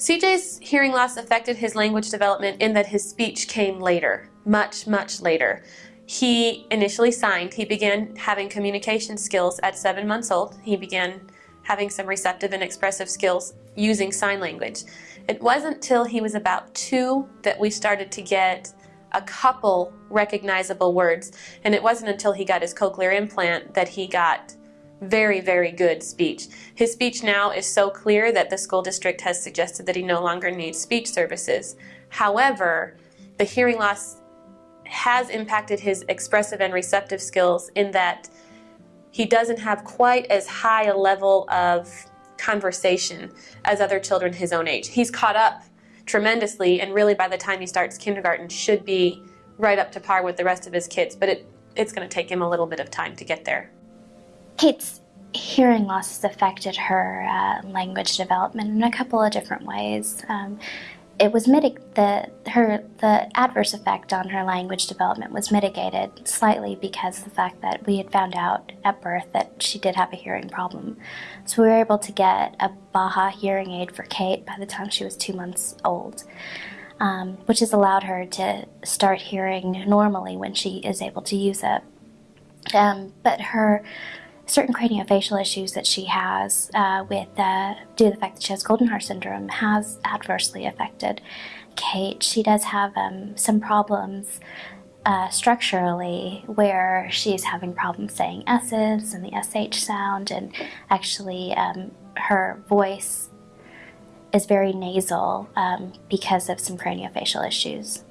CJ's hearing loss affected his language development in that his speech came later, much, much later. He initially signed. He began having communication skills at seven months old. He began having some receptive and expressive skills using sign language. It wasn't till he was about two that we started to get a couple recognizable words, and it wasn't until he got his cochlear implant that he got very, very good speech. His speech now is so clear that the school district has suggested that he no longer needs speech services. However, the hearing loss has impacted his expressive and receptive skills in that he doesn't have quite as high a level of conversation as other children his own age. He's caught up tremendously and really by the time he starts kindergarten should be right up to par with the rest of his kids, but it, it's going to take him a little bit of time to get there. Kate's hearing loss has affected her uh, language development in a couple of different ways. Um, it was mitig- the her the adverse effect on her language development was mitigated slightly because the fact that we had found out at birth that she did have a hearing problem. So we were able to get a Baha hearing aid for Kate by the time she was two months old. Um, which has allowed her to start hearing normally when she is able to use it. Um, but her certain craniofacial issues that she has uh, with, uh, due to the fact that she has Goldenhar syndrome, has adversely affected Kate. She does have um, some problems uh, structurally where she's having problems saying S's and the SH sound, and actually um, her voice is very nasal um, because of some craniofacial issues.